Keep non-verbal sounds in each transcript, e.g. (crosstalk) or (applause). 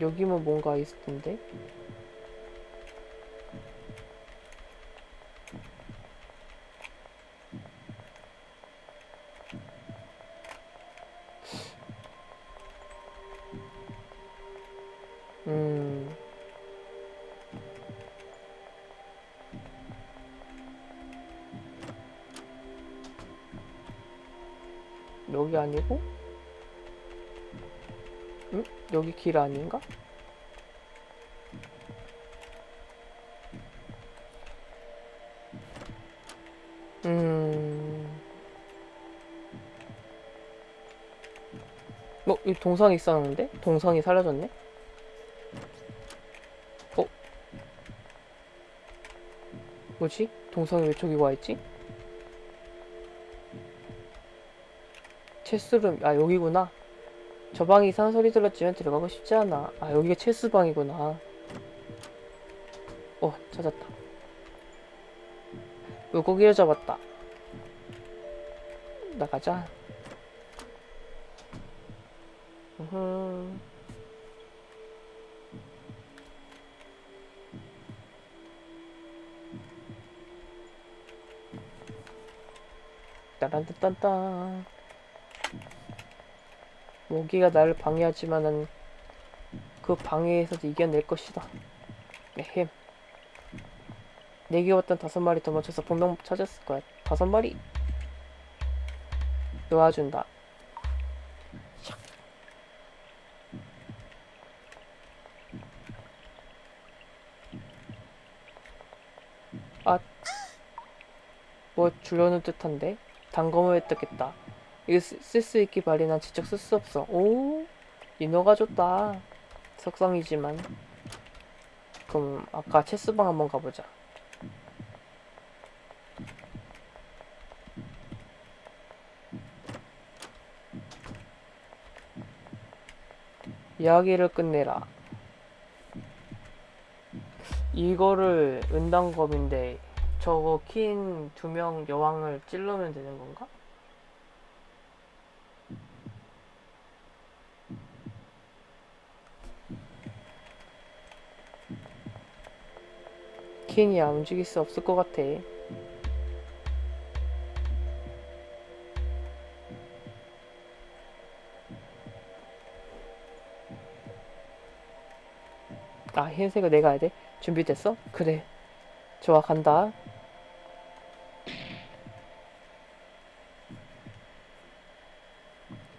여기면 뭔가 있을 텐데. 아니고? 응? 여기 길 아닌가? 음. 어, 이 동상이 있었는데? 동상이 사라졌네? 어? 뭐지? 동상이 왜 저기 와 있지? 체스룸, 아, 여기구나. 저 방에 이상한 소리 들었지만 들어가고 싶지 않아. 아, 여기가 체스방이구나. 어, 찾았다. 물고기를 잡았다. 나가자. 으흠. 따란딴딴딴. 모기가 나를 방해하지만은 그 방해에서도 이겨낼 것이다. 에헴. 내게 왔던 다섯 마리 도망쳐서 분명 찾았을 거야. 다섯 마리. 놓아준다. 샥. 아, 뭐 주려는 듯한데 단검을 획득했다. 이거 쓸 수 있기 마련한 직접 쓸수 없어. 오, 인어가 좋다. 석상이지만. 그럼 아까 체스방 한번 가보자. 이야기를 끝내라. 이거를 은단검인데 저거 킨 두 명 여왕을 찔러면 되는 건가? 안 움직일 수 없을 것 같아. 아, 흰색을 내가 해야 돼? 준비됐어? 그래. 좋아, 간다.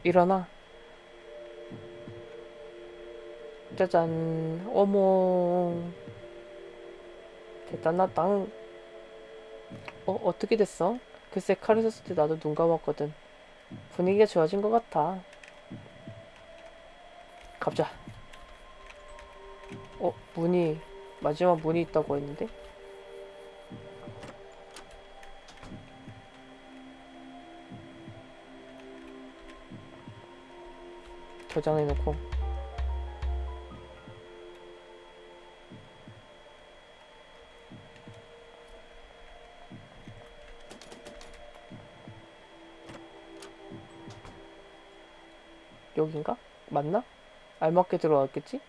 일어나. 짜잔. 어머. 대단하당. 어, 어떻게 됐어? 글쎄, 칼을 썼을 때 나도 눈 감았거든. 분위기가 좋아진 것 같아. 갑자. 어, 문이, 마지막 문이 있다고 했는데? 저장해놓고. 여긴가? 맞나? 알맞게 들어왔겠지?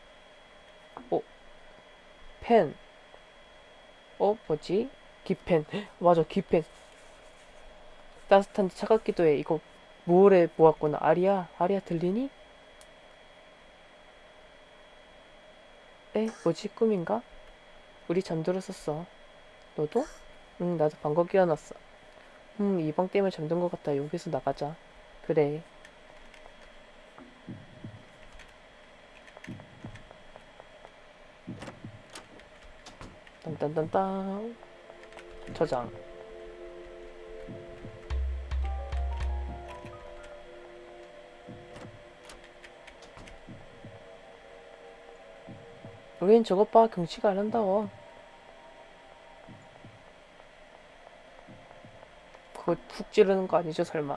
어? 펜. 어? 뭐지? 기펜. (gasps) 맞아, 기펜. 따뜻한데 차갑기도 해. 이거 모래 모았구나. 아리야, 아리야 들리니? 에? 뭐지? 꿈인가? 우리 잠들었었어. 너도? 응, 나도 방금 깨어났어. 음, 이방 때문에 잠든 것 같아. 여기서 나가자. 그래. 딴딴딴딴 저장. 우린 저것 봐 경치가 아름다워 그거 푹 찌르는 거 아니죠 설마?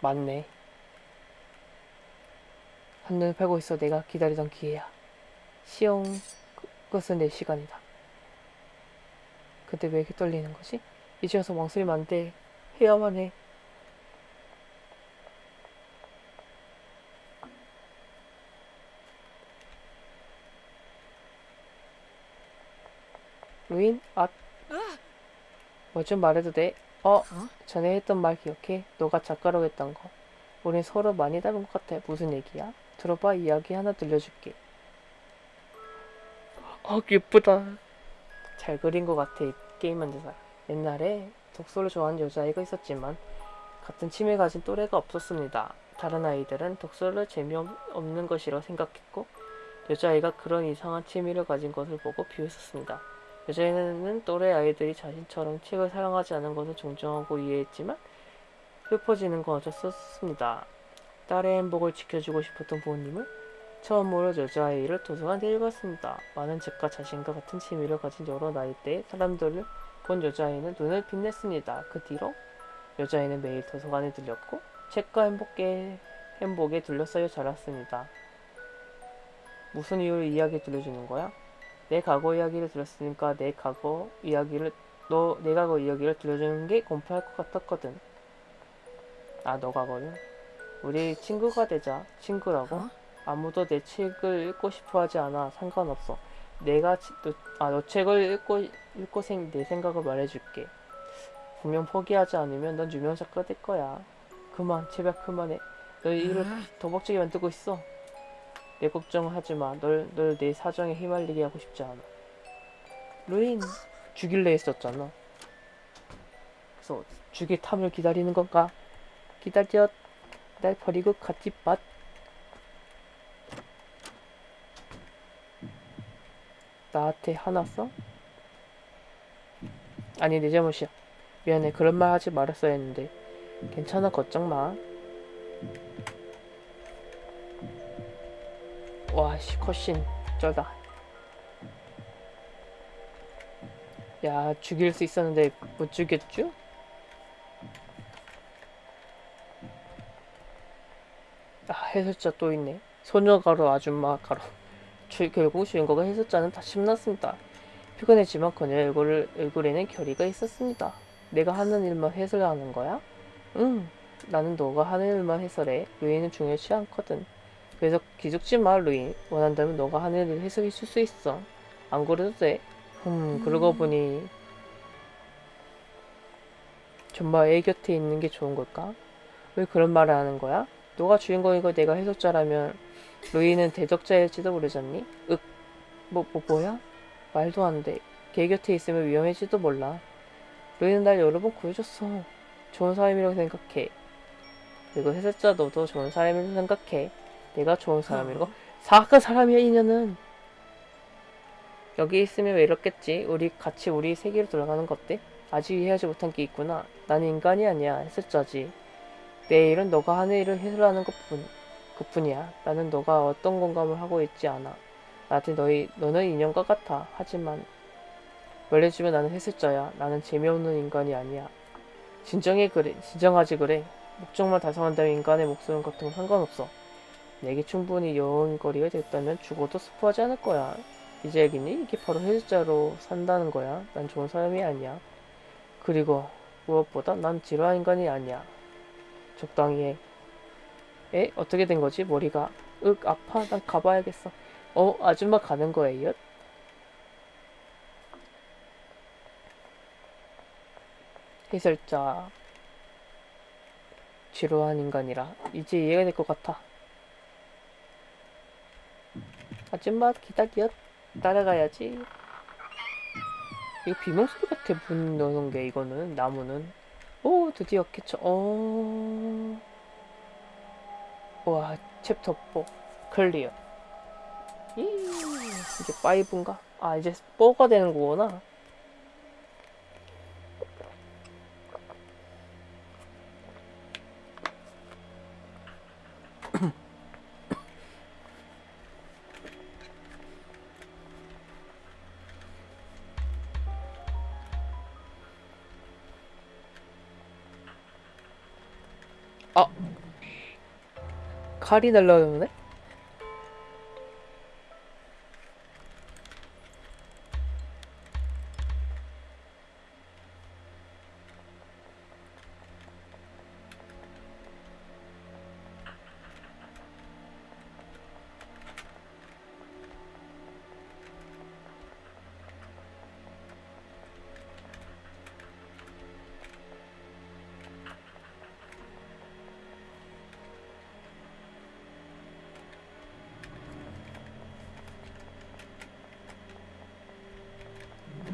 맞네 한눈을 팔고 있어 내가 기다리던 기회야. 그- 그것은 내 시간이다. 근데 왜 이렇게 떨리는 거지? 이제 와서 망설이면 안 돼. 해야만 해. 루인? 아. 뭐좀 말해도 돼? 어? 전에 했던 말 기억해? 너가 작가라고 했던 거. 우린 서로 많이 닮은 것 같아. 무슨 얘기야? 들어봐, 이야기 하나 들려줄게. 아, 예쁘다. 잘 그린 것 같아, 이 게임 만드사. 옛날에 독서를 좋아하는 여자아이가 있었지만, 같은 취미 가진 또래가 없었습니다. 다른 아이들은 독서를 재미없는 것이라 생각했고, 여자아이가 그런 이상한 취미를 가진 것을 보고 비웃었습니다. 여자애는 또래 아이들이 자신처럼 책을 사랑하지 않은 것을 존중하고 이해했지만 슬퍼지는 건 어쩔 수 없습니다. 딸의 행복을 지켜주고 싶었던 부모님은 처음으로 여자아이를 도서관에 데려갔습니다. 많은 책과 자신과 같은 취미를 가진 여러 나이대의 사람들을 본 여자아이는 눈을 빛냈습니다. 그 뒤로 여자아이는 매일 도서관에 들렸고 책과 행복에, 행복에 둘러싸여 자랐습니다. 무슨 이유로 이야기 들려주는 거야? 내 과거 이야기를 들었으니까 내 과거 이야기를 너 내 과거 이야기를 들려주는 게 공평할 것 같았거든. 아, 너 과거는 우리 친구가 되자. 친구라고? 어? 아무도 내 책을 읽고 싶어 하지 않아. 상관없어. 내가 치- 너, 아, 너 책을 읽고 읽고 생, 내 생각을 말해줄게. 분명 포기하지 않으면 넌 유명 작가 될 거야. 그만, 제발 그만해. 너 일을 더 벅차게 만들고 있어. 내 걱정을 하지 마. 널, 널 내 사정에 휘말리게 하고 싶지 않아. 루인, 죽일래 했었잖아. 그래서 죽일 탐을 기다리는 건가? 기다려. 날 버리고 같이 맛. 나한테 화났어? 아니, 내 잘못이야. 미안해. 그런 말 하지 말았어야 했는데. 괜찮아. 걱정 마. 와, 씨, 컷신 쩌다. 야, 죽일 수 있었는데 못 죽였죠? 아, 해설자 또 있네. 소녀가루 아줌마 가루. 주, 결국 주인공은 해설자는 다 신났습니다. 피곤했지만 그녀의 얼굴을, 얼굴에는 결의가 있었습니다. 내가 하는 일만 해설하는 거야? 응. 나는 너가 하는 일만 해설해. 루이는 중요치 않거든. 그래서 기죽지 마, 루인. 원한다면 너가 하는 일을 해석해 줄 수 있어. 안 그래도 돼. 음, 그러고 보니 정말 애 곁에 있는 게 좋은 걸까? 왜 그런 말을 하는 거야? 너가 주인공이고 내가 해석자라면 루이는 대적자일지도 모르잖니? 윽, 뭐, 뭐, 뭐야? 말도 안 돼. 걔 곁에 있으면 위험해지도 몰라. 루이는 날 여러 번 구해줬어. 좋은 사람이라고 생각해. 그리고 해석자 너도 좋은 사람이라고 생각해. 내가 좋은 사람이고 사악한 사람이야 이년은 여기 있으면 외롭겠지 우리 같이 우리 세계로 돌아가는 거 어때? 아직 이해하지 못한 게 있구나 난 인간이 아니야 해설자지 내 일은 너가 하는 일을 해설하는 것뿐 그뿐이야 나는 너가 어떤 공감을 하고 있지 않아 나한테 너희 너는 인형과 같아 하지만 말해주면 나는 해설자야 나는 재미없는 인간이 아니야 진정해 그래 진정하지 그래 목적만 달성한다면 인간의 목숨 같은 건 상관없어 내게 충분히 여운거리가 됐다면 죽어도 스포하지 않을 거야. 이제 알겠니? 이게 바로 해설자로 산다는 거야. 난 좋은 사람이 아니야. 그리고 무엇보다 난 지루한 인간이 아니야. 적당히 해. 에? 어떻게 된 거지? 머리가. 윽, 아파. 난 가봐야겠어. 어, 아줌마 가는 거예요? 해설자. 지루한 인간이라. 이제 이해가 될 것 같아. 아줌마 기다려 따라가야지 이거 비명 소리 같아 문 여는 게 이거는 나무는 오 드디어 캐쳐. 어... 와 챕터 4 클리어. 이 이제 5인가? 아 이제 4가 되는 거구나 칼이 날라오네?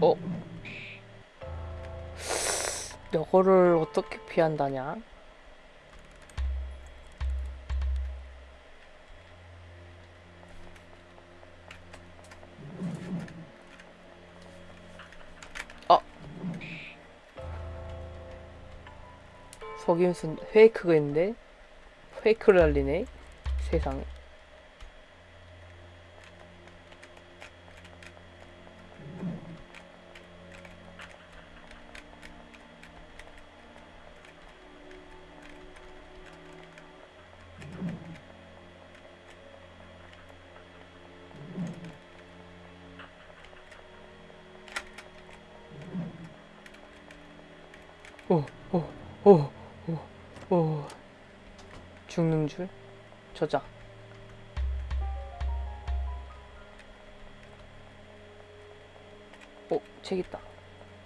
어? 이거를 어떻게 피한다냐? 아! 속임수 페이크가 있는데? 페이크를 알리네? 세상에. 오, 오, 오, 오, 오. 죽는 줄? 저자. 오, 책 있다.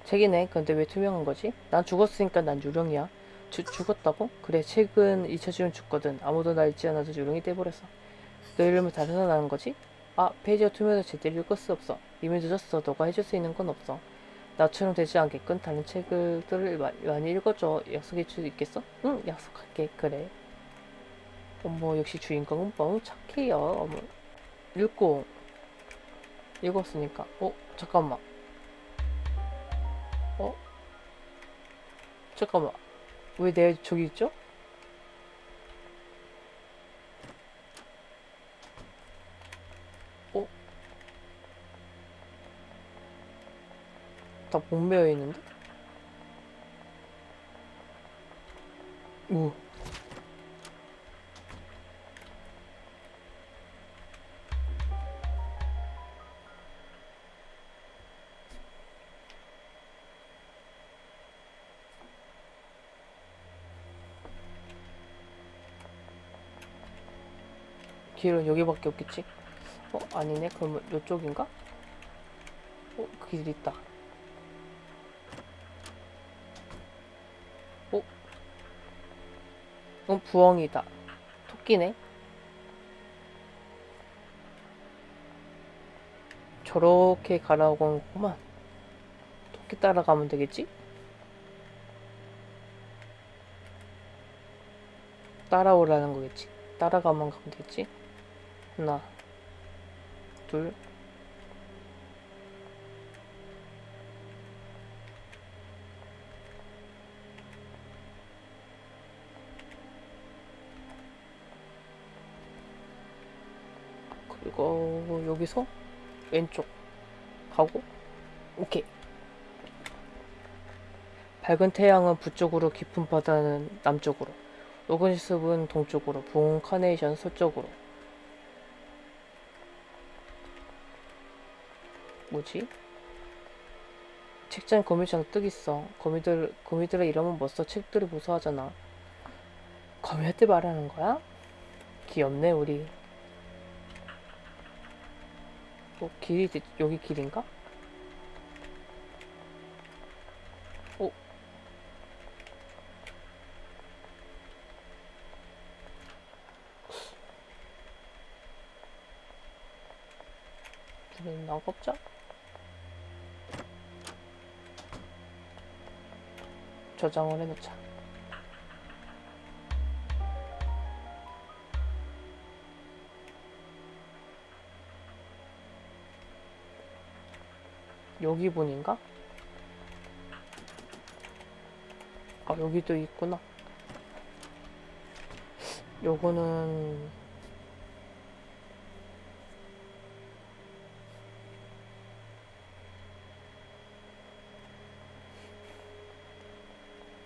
책이네. 근데 왜 투명한 거지? 난 죽었으니까 난 유령이야. 주, 죽었다고? 그래, 책은 잊혀지면 죽거든. 아무도 날 잊지 않아서 유령이 돼버렸어. 너 이름을 다 생각나는 거지? 아, 페이지가 투명해서 제대로 읽을 수 없어. 이미 늦었어. 너가 해줄 수 있는 건 없어. 나처럼 되지 않게끔 다른 책들을 마- 많이 읽어줘. 약속해 줄 수 있겠어? 응, 약속할게. 그래. 어머, 역시 주인공은 너무 착해요. 어머, 읽고 읽었으니까. 어, 잠깐만. 어? 잠깐만. 왜 내 저기 있죠? 다 목매여 있는데? 오. 길은 여기밖에 없겠지? 어? 아니네. 그러면 이쪽인가? 어? 그길 있다. 어? 부엉이다. 토끼네. 저렇게 가라고 한 거구만. 토끼 따라가면 되겠지? 따라오라는 거겠지. 따라가면 가면 되겠지. 하나, 둘, 그리고 여기서 왼쪽 가고, 오케이. 밝은 태양은 북쪽으로, 깊은 바다는 남쪽으로, 숲은 동쪽으로, 부은 카네이션 서쪽으로. 뭐지? 책장 거미장 뜨기 있어. 거미들 거미들의 이름은 뭐 써? 책들이 무서워하잖아. 거미한테 말하는 거야? 귀엽네 우리. 어 길이 대- 여기 길인가? 어? 우리는 나가보자. 저장을 해놓자. 여기 분인가? 아, 여기도 있구나. 요거는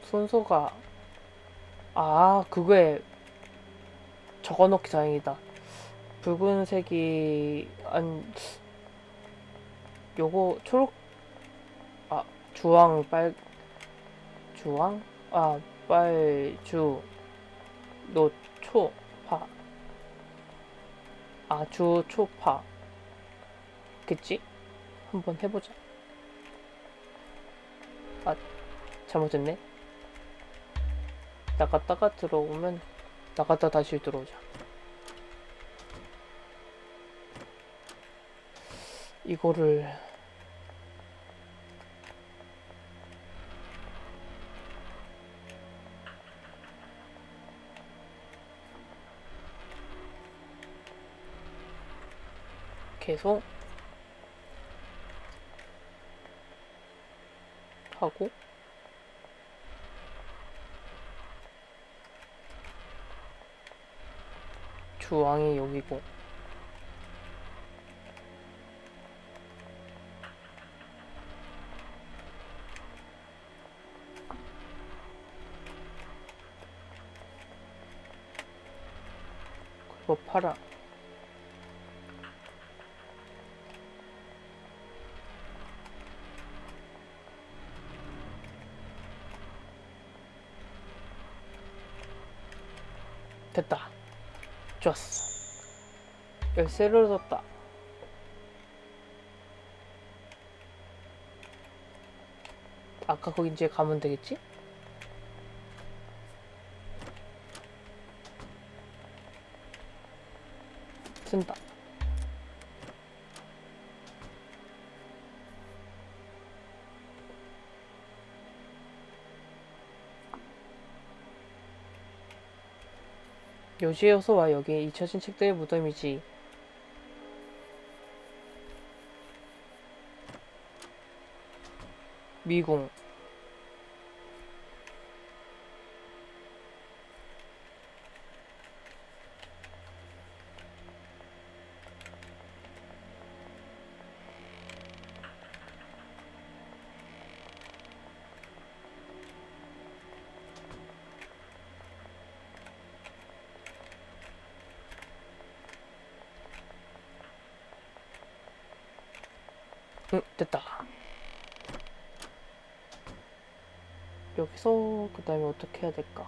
순서가 아 그거에 적어놓기 다행이다 붉은색이 안 요거 초록 아 주황 빨 주황? 아 빨주 노초파. 아 주 초파. 겠지 한번 해보자. 아 잘못했네. 나갔다가 들어오면 나갔다 다시 들어오자. 이거를. 계속. 하고. 주왕이 여기고. 그리고 파랑 됐다. 좋았어. 열쇠를 얻었다. 아까 거기 이제 가면 되겠지? 쓴다 요지여서 와 여기 잊혀진 책들의 무덤이지. 미궁 응 됐다 여기서 그 다음에 어떻게 해야 될까?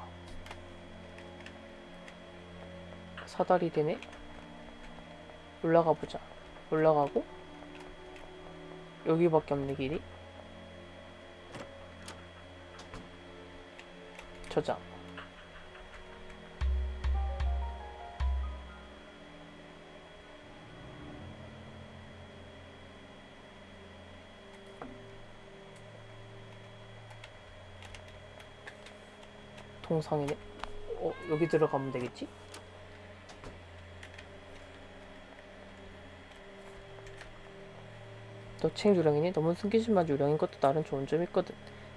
사다리 되네. 올라가 보자. 올라가고 여기밖에 없네 길이. 저장 동상이네 어 여기 들어가면 되겠지? 너책 유령이니? 너무 숨기지만 유령인 것도 나름 좋은 점이 있거든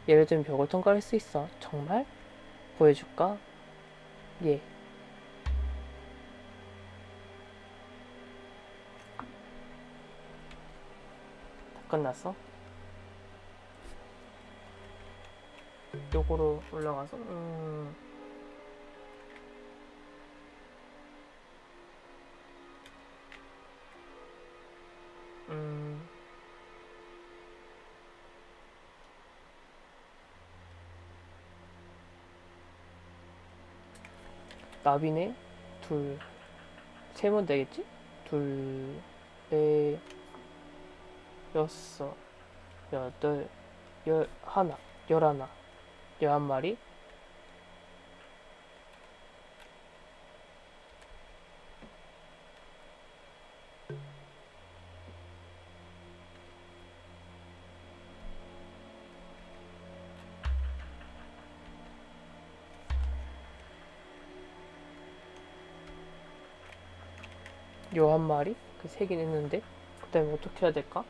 예를 들면 벽을 통과할 수 있어 정말? 보여줄까? 예다 끝났어? 요거로 올라가서? 음... 음... 나비네? 둘. 세면 되겠지? 둘, 넷, 여섯, 여덟, 열 하나, 열하나, 열한 마리. 요 한 마리? 그세개 냈는데 그 다음에 어떻게 해야 될까?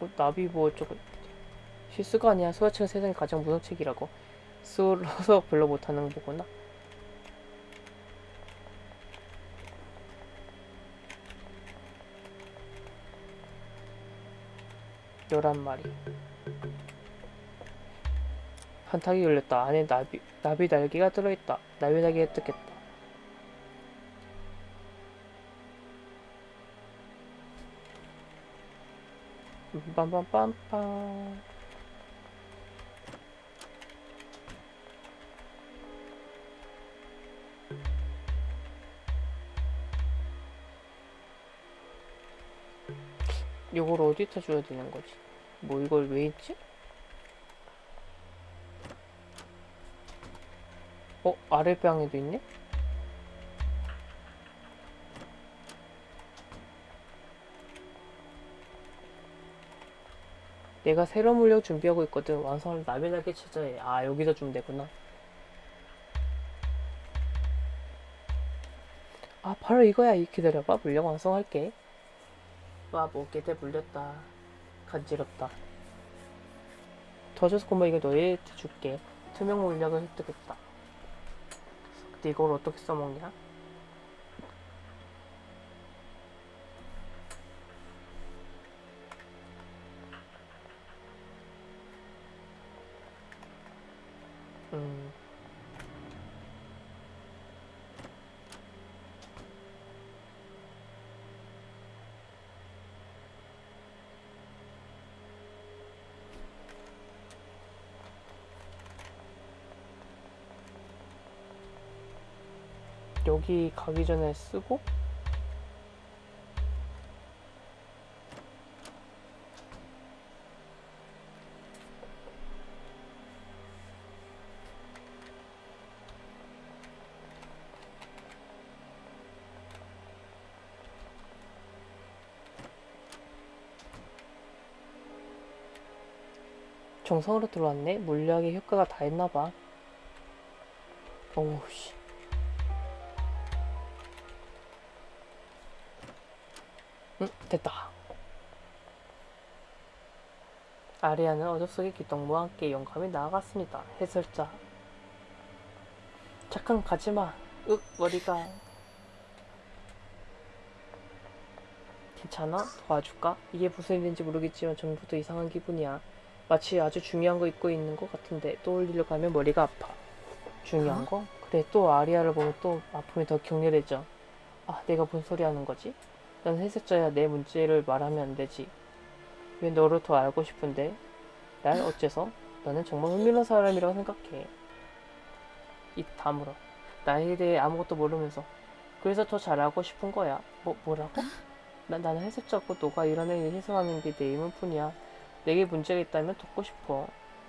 어, 나비 뭐 어쩌고 실수가 아니야. 소아책은 세상에 가장 무서운 책이라고. 쓰러서 (laughs) 별로 못하는 거구나. 열한 마리. 한탁이 열렸다. 안에 나비, 나비 날개가 들어있다. 나비 날개가 뜯겠다 빰빰빰빰 요걸 어디다 줘야 되는 거지? 뭐 이걸 왜 있지? 어? 아랫방에도 있네? 내가 새로운 물력 준비하고 있거든. 완성을 나면하게 찾아야 해. 아, 여기다 주면 되구나. 아, 바로 이거야. 이 기다려봐. 물력 완성할게. 와, 목에 대 물렸다. 간지럽다. 더 줘서 고마 이거 너희한테 줄게. 투명 물약을 획득했다. 근데 이걸 어떻게 써먹냐? 여기 가기 전에 쓰고 정성으로 들어왔네. 물약의 효과가 다 했나봐. 오우 씨. 됐다. 아리아는 어둠 속의 기동무와 함께 용감히 나아갔습니다. 해설자. 잠깐 가지마. 윽, 머리가. 괜찮아? 도와줄까? 이게 무슨 일인지 모르겠지만 전부터 이상한 기분이야. 마치 아주 중요한 거 잊고 있는 것 같은데 떠올리려 가면 머리가 아파. 중요한 어? 거? 그래, 또 아리아를 보면 또 아픔이 더 격렬해져. 아, 내가 뭔 소리 하는 거지? 난 해석자야 내 문제를 말하면 안 되지. 왜 너를 더 알고 싶은데? 날 어째서? 나는 정말 흥미로운 사람이라고 생각해. 입 다물어. 나에 대해 아무것도 모르면서. 그래서 더 잘하고 싶은 거야. 뭐, 뭐라고? 나, 나는 해석자고 너가 이런 일을 해석하는 게내 의문뿐이야. 내게 문제가 있다면 돕고 싶어.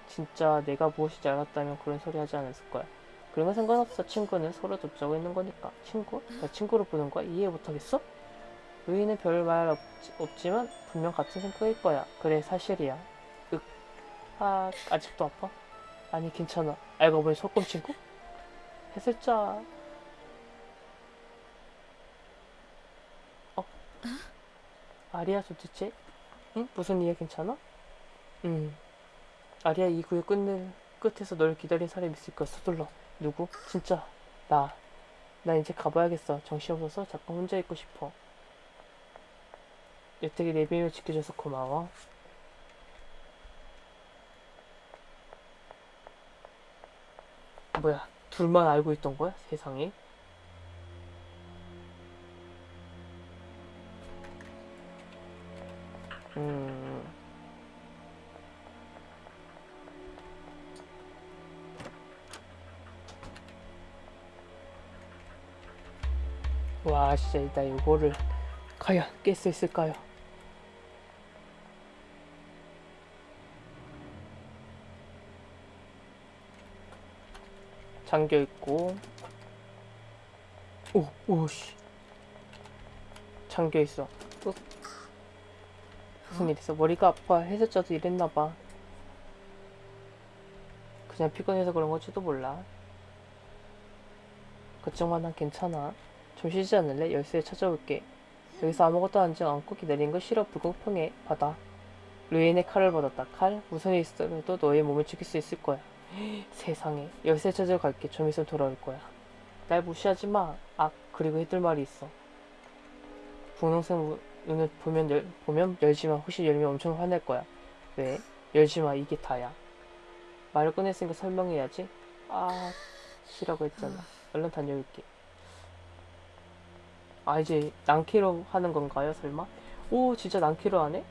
진짜 내가 무엇인지 알았다면 그런 소리 하지 않았을 거야. 그런 건 상관없어. 친구는 서로 돕자고 있는 거니까. 친구? 나 친구로 보는 거야? 이해 못하겠어? 루이는 별 말 없지만 분명 같은 생각일 거야. 그래 사실이야. 윽. 아 아직도 아파? 아니 괜찮아. 알고 보니 소꿉 친구? 해설자. 어? 아리아 도대체? 응? 무슨 일이야 괜찮아? 응. 아리아 이 구의 끝내, 끝에서 널 기다린 사람이 있을 거야. 서둘러. 누구? 진짜 나. 나 이제 가봐야겠어. 정신없어서 잠깐 혼자 있고 싶어. 내 비밀 지켜줘서 고마워. 뭐야, 둘만 알고 있던 거야? 세상에. 음. 와, 진짜 나 이거를 과연 깰 수 있을까요? 잠겨 있고 오, 오씨 잠겨 있어 어? 무슨 일 있어? 머리가 아파 해설자도 이랬나 봐 그냥 피곤해서 그런 걸지도 몰라 걱정만 난 괜찮아 좀 쉬지 않을래? 열쇠 찾아올게 여기서 아무것도 하지 않고 기다리는 거 싫어 불공평해 받아. 루인의 칼을 받았다. 칼? 무슨 일 있어도 너의 몸을 지킬 수 있을 거야. (gasps) 세상에 열쇠 찾으러 갈게 좀 있으면 돌아올 거야. 날 무시하지 마. 아 그리고 해둘 말이 있어. 분홍색 무- 눈을 보면 열, 보면 열지 마. 혹시 열면 엄청 화낼 거야. 왜? 열지 마. 이게 다야. 말을 꺼냈으니까 설명해야지. 아 쉬라고 했잖아. 얼른 다녀올게 아 이제 낭키로 하는 건가요 설마? 오 진짜 낭키로 하네?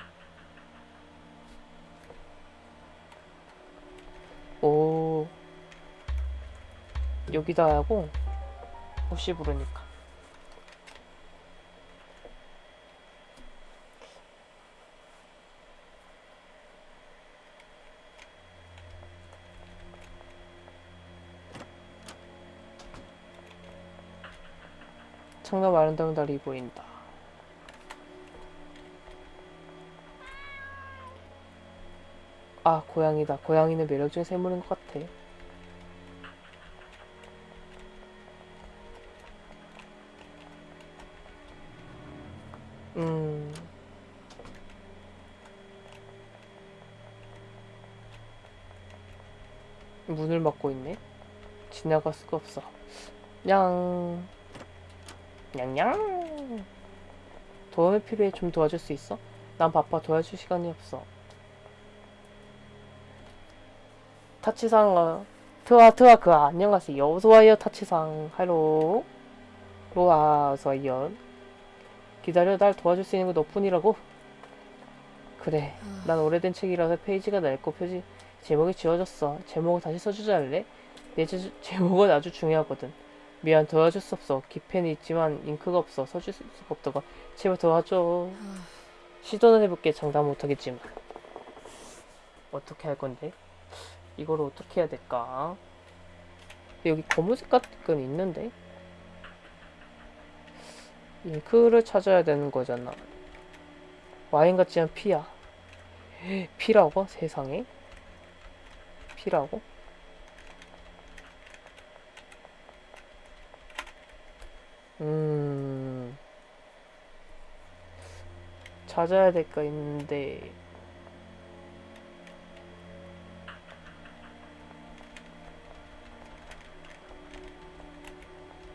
오 여기다 하고 혹시 모르니까 창남 아름다운 달이 보인다 아, 고양이다. 고양이는 매력적인 생물인 것 같아. 음. 문을 막고 있네. 지나갈 수가 없어. 냥. 냥냥. 도움이 필요해. 좀 도와줄 수 있어? 난 바빠. 도와줄 시간이 없어. 타치상, 어, 트와, 트와, 그, 안녕하세요. 어서와요, 타치상. 할로. 로아, 어서와요. 기다려, 날 도와줄 수 있는 거 너뿐이라고? 그래. 난 오래된 책이라서 페이지가 낡고 표지, 제목이 지워졌어. 제목을 다시 써주자 할래? 내 제, 제목은 아주 중요하거든. 미안, 도와줄 수 없어. 기펜이 있지만 잉크가 없어. 써줄 수가 없다고. 제발 도와줘. 시도는 해볼게. 장담 못하겠지만. 어떻게 할 건데? 이거를 어떻게 해야 될까? 여기 검은색 같은 건 있는데? 잉크를 찾아야 되는 거잖아. 와인 같지만 피야. 피라고? 세상에? 피라고? 음. 찾아야 될 거 있는데